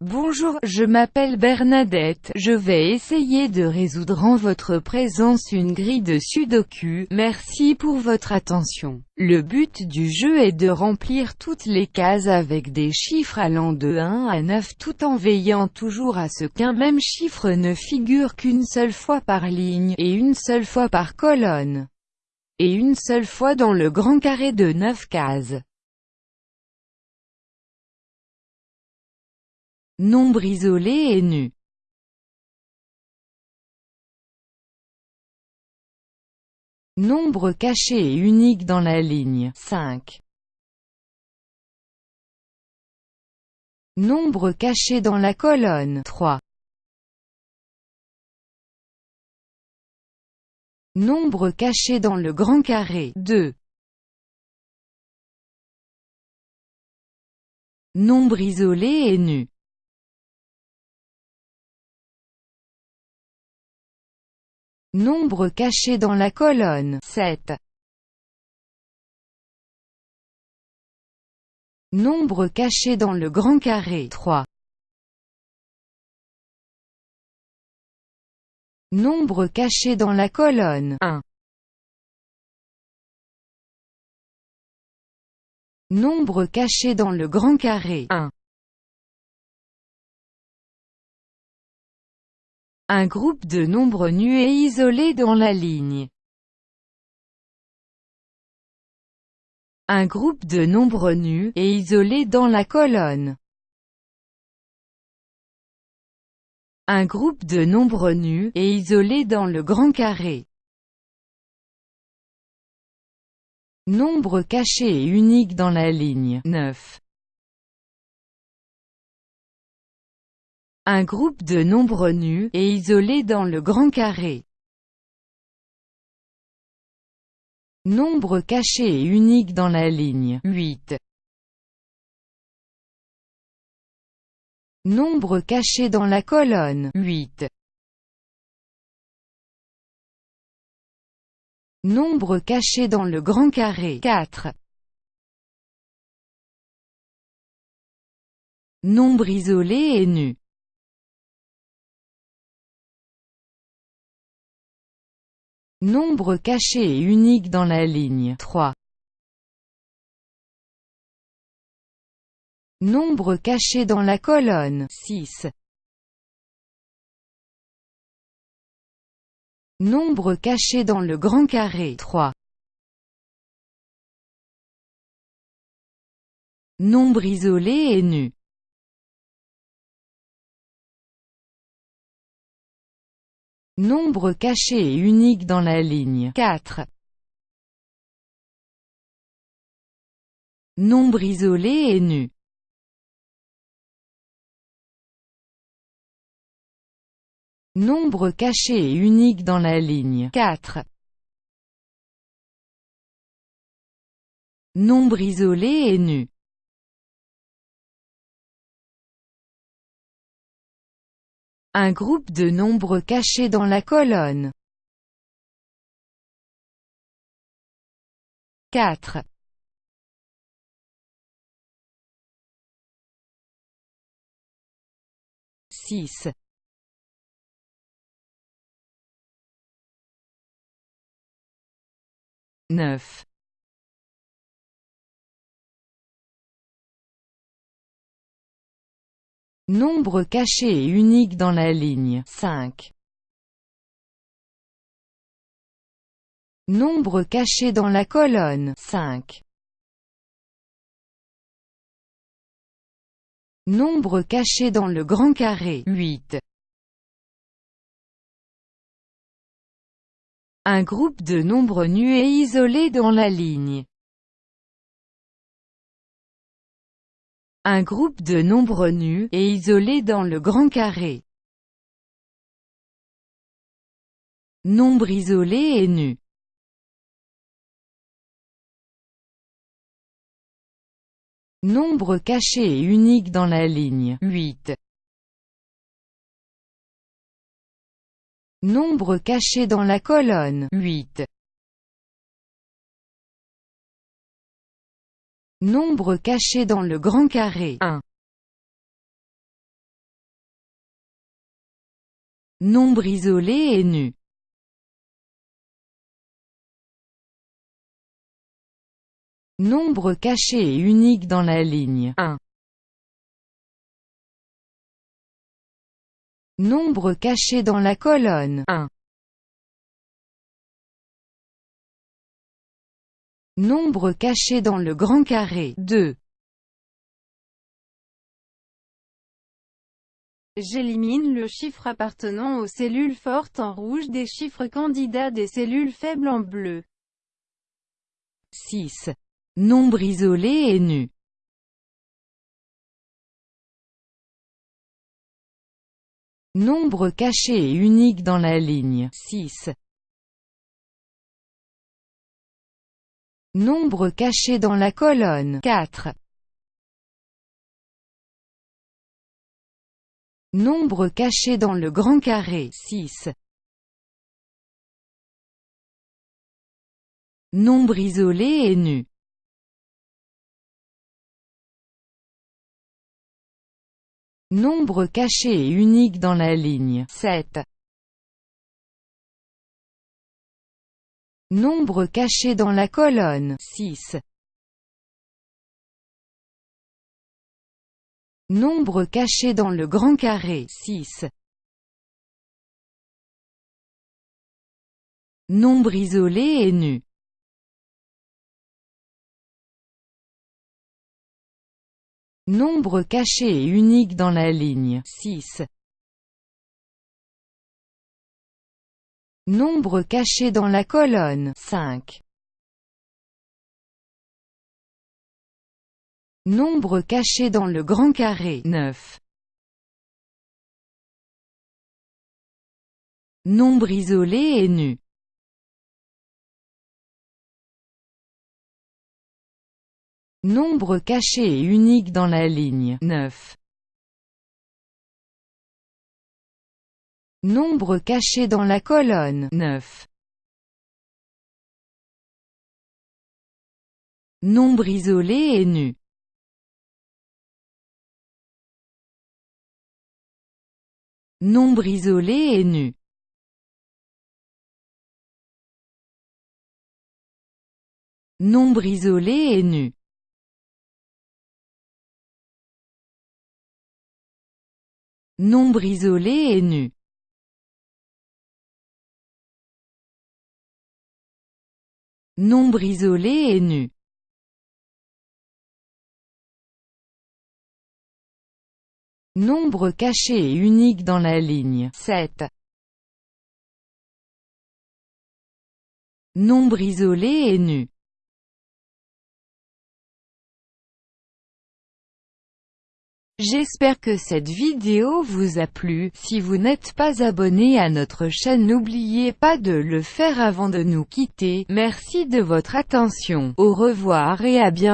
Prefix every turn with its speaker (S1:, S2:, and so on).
S1: Bonjour, je m'appelle Bernadette, je vais essayer de résoudre en votre présence une grille de sudoku, merci pour votre attention. Le but du jeu est de remplir toutes les cases avec des chiffres allant de 1 à 9 tout en veillant toujours à ce qu'un même chiffre ne figure qu'une seule fois par ligne, et une seule fois par colonne, et une seule fois dans le grand carré de 9 cases. Nombre isolé et nu. Nombre caché et unique dans la ligne 5. Nombre caché dans la colonne 3. Nombre caché dans le grand carré 2. Nombre isolé et nu. Nombre caché dans la colonne 7. Nombre caché dans le grand carré 3. Nombre caché dans la colonne 1. Nombre caché dans le grand carré 1. Un groupe de nombres nus et isolés dans la ligne. Un groupe de nombres nus et isolés dans la colonne. Un groupe de nombres nus et isolés dans le grand carré. Nombre caché et unique dans la ligne 9. Un groupe de nombres nus et isolés dans le grand carré. Nombre caché et unique dans la ligne 8. Nombre caché dans la colonne 8. Nombre caché dans le grand carré 4. Nombre isolé et nu Nombre caché et unique dans la ligne 3. Nombre caché dans la colonne 6. Nombre caché dans le grand carré 3. Nombre isolé et nu Nombre caché et unique dans la ligne 4. Nombre isolé et nu. Nombre caché et unique dans la ligne 4. Nombre isolé et nu. Un groupe de nombres cachés dans la colonne. 4. 6. 9. Nombre caché et unique dans la ligne 5. Nombre caché dans la colonne 5. Nombre caché dans le grand carré 8. Un groupe de nombres nus et isolés dans la ligne Un groupe de nombres nus et isolés dans le grand carré. Nombre isolé et nu. Nombre caché et unique dans la ligne 8. Nombre caché dans la colonne 8. Nombre caché dans le grand carré 1. Nombre isolé et nu. Nombre caché et unique dans la ligne 1. Nombre caché dans la colonne 1. Nombre caché dans le grand carré 2.
S2: J'élimine le chiffre appartenant aux cellules fortes en rouge des chiffres candidats des cellules faibles en bleu.
S1: 6. Nombre isolé et nu. Nombre caché et unique dans la ligne 6. Nombre caché dans la colonne 4. Nombre caché dans le grand carré 6. Nombre isolé et nu. Nombre caché et unique dans la ligne 7. Nombre caché dans la colonne 6. Nombre caché dans le grand carré 6. Nombre isolé et nu. Nombre caché et unique dans la ligne 6. Nombre caché dans la colonne 5. Nombre caché dans le grand carré 9. Nombre isolé et nu. Nombre caché et unique dans la ligne 9. Nombre caché dans la colonne 9. Nombre isolé et nu. Nombre isolé et nu. Nombre isolé et nu. Nombre isolé et nu. Nombre isolé et nu. Nombre caché et unique dans la ligne 7. Nombre isolé et nu. J'espère que cette vidéo vous a plu, si vous n'êtes pas abonné à notre chaîne n'oubliez pas de le faire avant de nous quitter, merci de votre attention, au revoir et à bientôt.